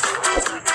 Thank you.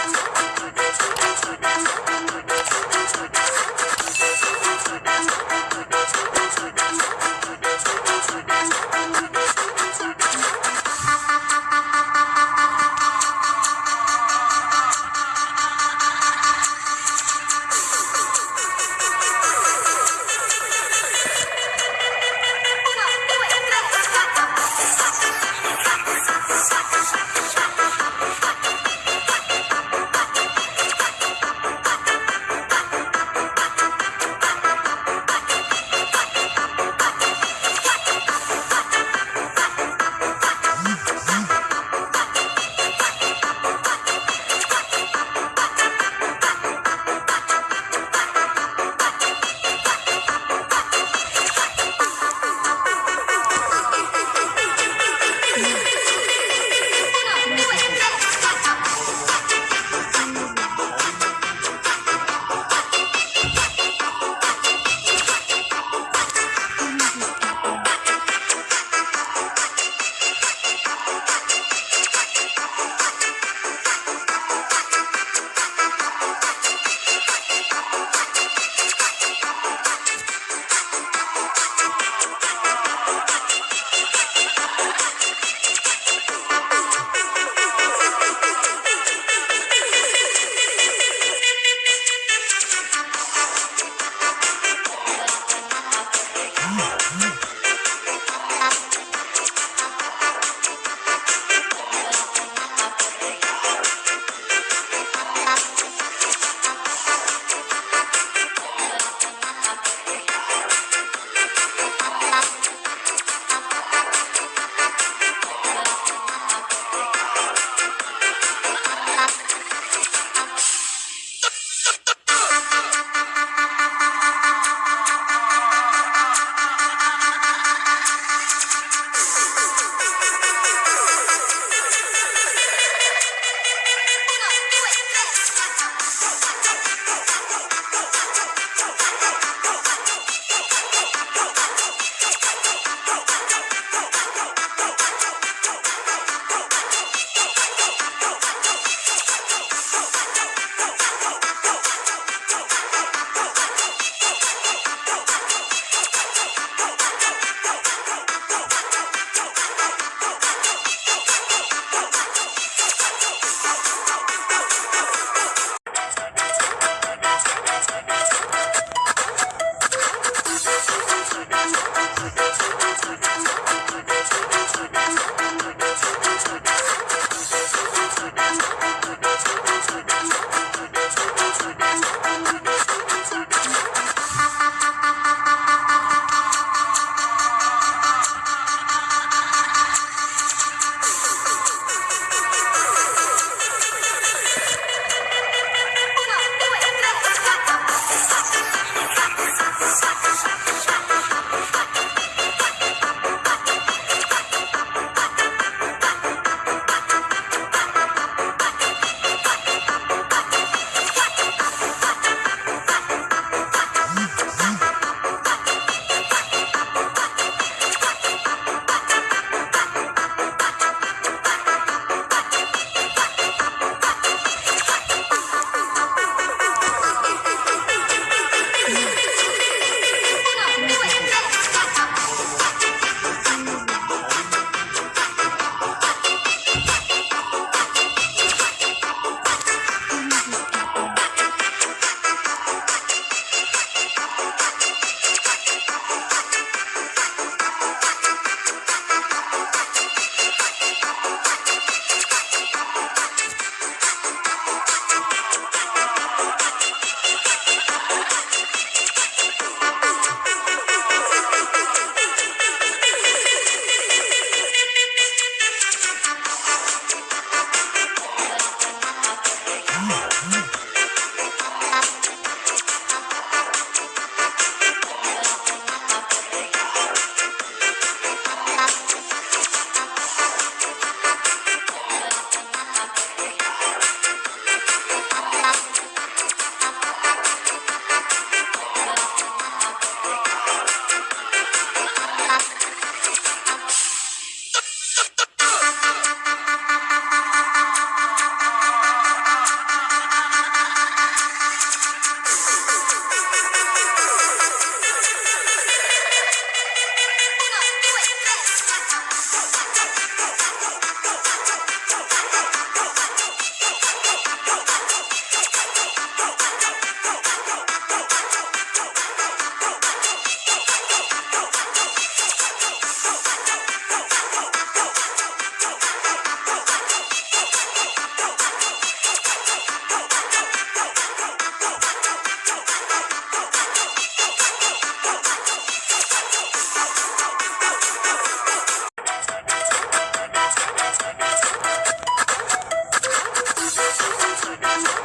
Bye.